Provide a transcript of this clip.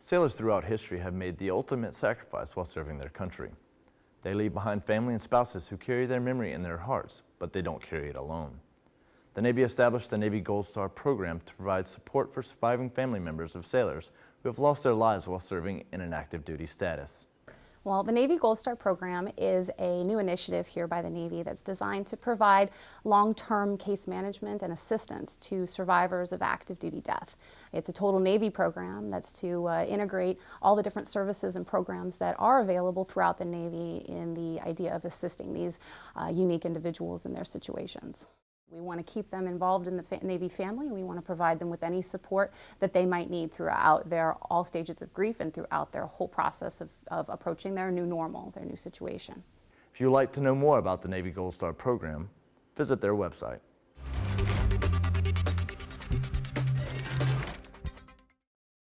Sailors throughout history have made the ultimate sacrifice while serving their country. They leave behind family and spouses who carry their memory in their hearts, but they don't carry it alone. The Navy established the Navy Gold Star program to provide support for surviving family members of sailors who have lost their lives while serving in an active duty status. Well, the Navy Gold Star program is a new initiative here by the Navy that's designed to provide long-term case management and assistance to survivors of active duty death. It's a total Navy program that's to uh, integrate all the different services and programs that are available throughout the Navy in the idea of assisting these uh, unique individuals in their situations. We want to keep them involved in the Navy family. We want to provide them with any support that they might need throughout their all stages of grief and throughout their whole process of, of approaching their new normal, their new situation. If you'd like to know more about the Navy Gold Star program, visit their website.